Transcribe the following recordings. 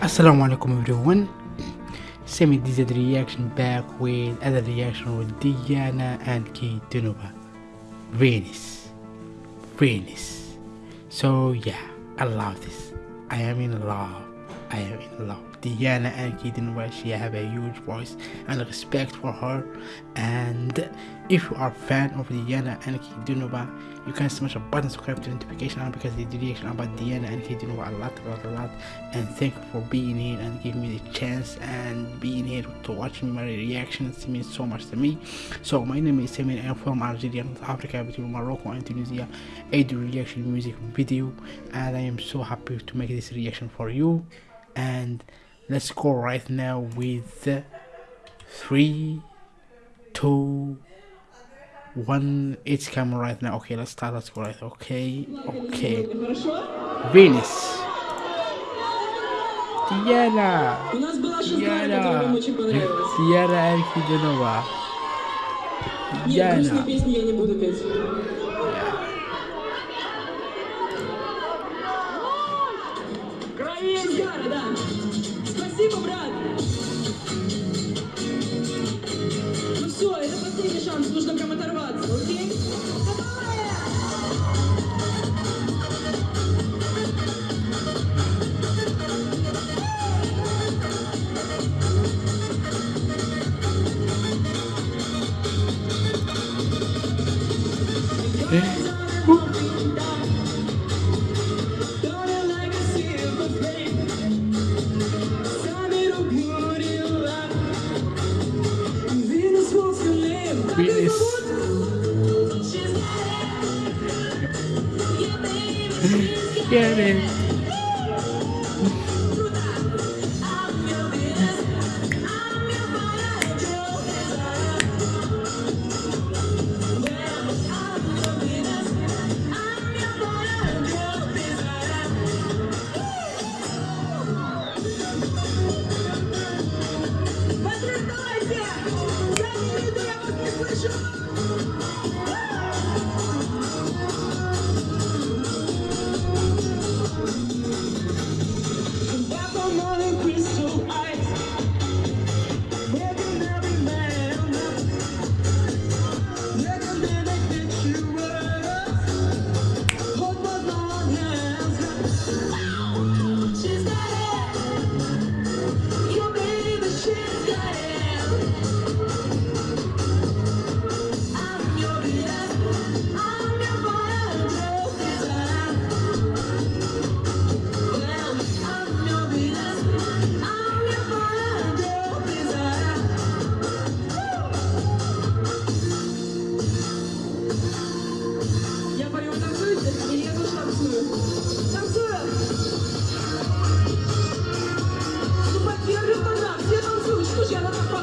Assalamu alaikum everyone. Semi DZ reaction back with other reaction with Diana Ankudinova. Venus. Venus. So yeah, I love this. I am in love. I am in love. Diana and Keaton she have a huge voice and respect for her. And if you are a fan of Diana Ankudinova, you can smash a button subscribe to notification on because the reaction about Diana Ankudinova a lot, a lot, a lot. And thank you for being here and giving me the chance and being here to watch my reactions. It means so much to me. So my name is Samir. I'm from Algeria, North Africa, between Morocco and Tunisia. I do reaction music video, and I am so happy to make this reaction for you. And let's go right now with three two one it's camera right now okay let's start let's go right okay okay venus Diana Diana Diana Elfidonova Diana песни я не буду петь. Шизгара, да. Спасибо, брат. Ну все, это последний шанс, нужно прям оторваться, окей? Venus Get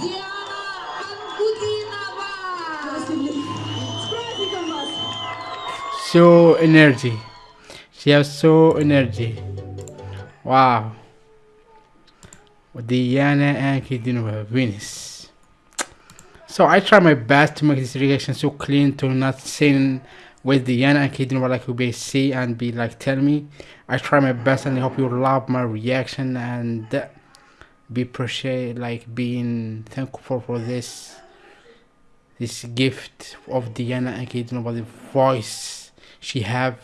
Диана Анкудинова! С праздником вас! so energy she has so energy wow Diana and Kidunova Venus so I try my best to make this reaction so clean to not saying with Diana and Kaden were like will be see and be like tell me. I try my best and I hope you love my reaction and uh, be appreciate like being thankful for this this gift of Diana and Kaden about the voice she have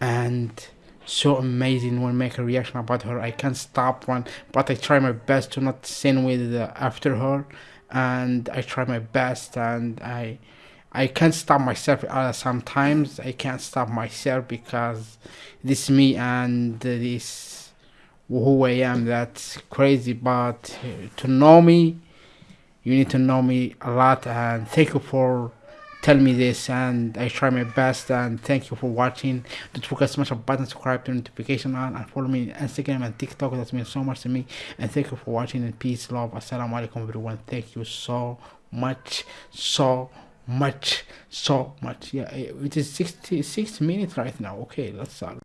and so amazing when make a reaction about her. I can't stop one, but I try my best to not sin with after her, and I try my best, and I I can't stop myself. Uh, sometimes I can't stop myself because this me and this who I am. That's crazy, but to know me, you need to know me a lot, and thank you for telling me this and I try my best and thank you for watching. Don't forget to smash a button, subscribe, turn notification on and follow me on Instagram and TikTok. That means so much to me. And thank you for watching and peace, love. Assalamu alaikum everyone. Thank you so much, so much, so much. Yeah, it is 60, 60 minutes right now. Okay, let's start.